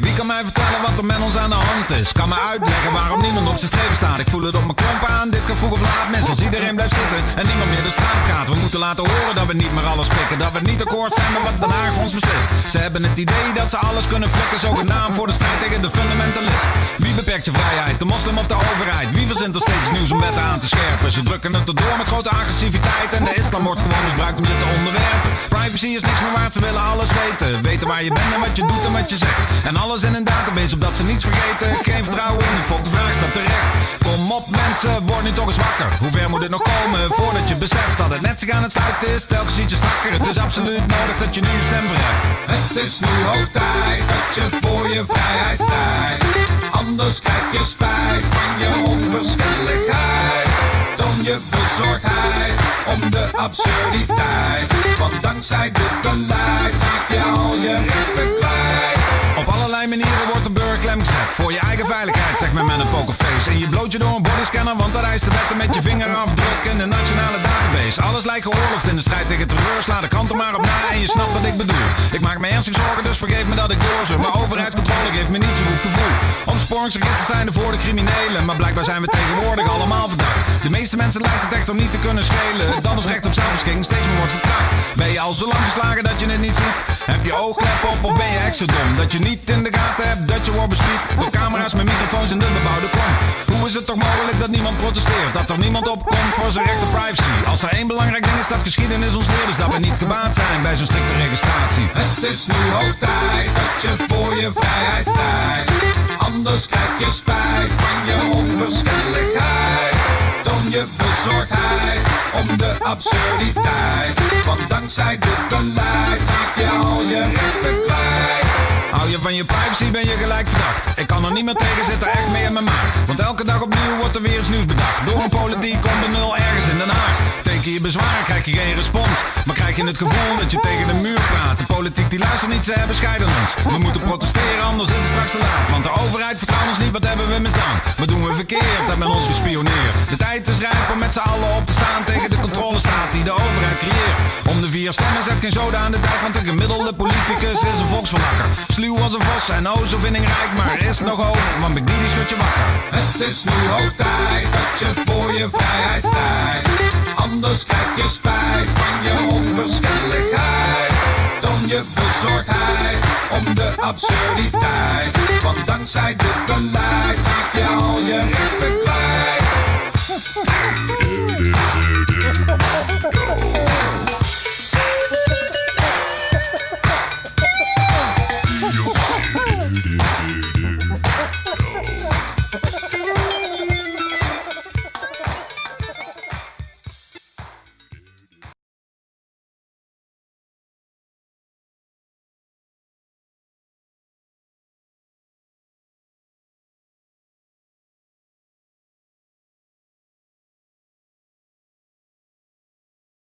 wie kan mij vertellen wat er met ons aan de hand is? Kan me uitleggen waarom niemand op zijn strepen staat. Ik voel het op mijn klomp aan, dit kan vroeg of laat mis. Als iedereen blijft zitten en niemand meer de straat gaat. We moeten laten horen dat we niet meer alles pikken. Dat we niet akkoord zijn met wat Den Haag ons beslist. Ze hebben het idee dat ze alles kunnen flikken. Zogenaamd voor de strijd tegen de fundamentalist. Wie beperkt je vrijheid, de moslim of de overheid? Wie verzint er steeds nieuws om aan te scherpen? Ze drukken het erdoor met grote agressiviteit. En de islam wordt gewoon misbruikt om je te onderwerpen. Privacy is niks meer waard, ze willen alles weten. Weten waar je bent en wat je doet en wat je zegt. En alles in een database, opdat ze niets vergeten. Geen vertrouwen in, de vraag staat terecht. Kom op mensen, word nu toch eens wakker. Hoe ver moet het nog komen voordat je beseft dat het net zich aan het sluiten is? Telkens ietsje strakker, het is absoluut nodig dat je nu je stem verheft. Het is nu hoog tijd dat je voor je vrijheid strijdt. Anders krijg je spijt van je onverschilligheid. Dan je bezorgdheid om de absurditeit. Want dankzij dit beleid raak je al je rechten kwijt. Op allerlei manieren wordt de burger klem gezet. Voor je eigen veiligheid, zegt men met een pokerface. En je bloot je door een bodyscanner, want dat eist de wetten met je vingerafdruk in de nationale database. Alles lijkt geoorloofd in de strijd tegen terreur. Sla de kant er maar op na en je snapt wat ik bedoel. Ik maak me ernstig zorgen, dus vergeef me dat ik doorzeur. Maar overheidscontrole geeft me niet zo goed gevoel. Opsporingsregisters zijn er voor de criminelen. Maar blijkbaar zijn we tegenwoordig allemaal mensen lijkt het echt om niet te kunnen schelen. Dan is recht op zelfbeschikking steeds meer wordt verkracht. Ben je al zo lang geslagen dat je het niet ziet? Heb je oogklep op of ben je echt zo dom? Dat je niet in de gaten hebt dat je wordt bespied Door camera's met microfoons in de bebouwde kom Hoe is het toch mogelijk dat niemand protesteert? Dat er niemand opkomt voor zijn recht op privacy Als er één belangrijk ding is dat geschiedenis ons leert Is dat we niet gebaat zijn bij zo'n strikte registratie Het is nu hoog tijd dat je voor je vrijheid strijdt. Anders krijg je spijt van je onverschilligheid. Je bezorgdheid om de absurditeit. Want dankzij dit beleid raak je al je rechten kwijt. Hou je van je privacy ben je gelijk verdacht. Ik kan er niet meer tegen zitten, echt mee in mijn maag. Want elke dag opnieuw wordt er weer eens nieuws bedacht. Door een politiek ondernul ergens in Den Haag. Teken je bezwaar, krijg je geen respons je het gevoel dat je tegen de muur praat. De politiek die luistert niet, ze hebben scheiden ons. We moeten protesteren, anders is het straks te laat. Want de overheid vertrouwt ons niet, wat hebben we misdaan? Wat doen we verkeerd, dat men ons gespioneerd De tijd is rijp om met z'n allen op te staan Tegen de controlestaat die de overheid creëert. Om de vier stemmen zet geen zoden aan de dijk Want een gemiddelde politicus is een volksverlakker Sluw als een vos en oh zo vindingrijk Maar is nog hoop, want Big Didi schudt je wakker. Het is nu hoog tijd dat je voor je vrijheid strijdt. Anders krijg je spijt van je onverschilligheid. Dan je bezorgdheid om de absurditeit. Want dankzij dit beleid raak je al je rechten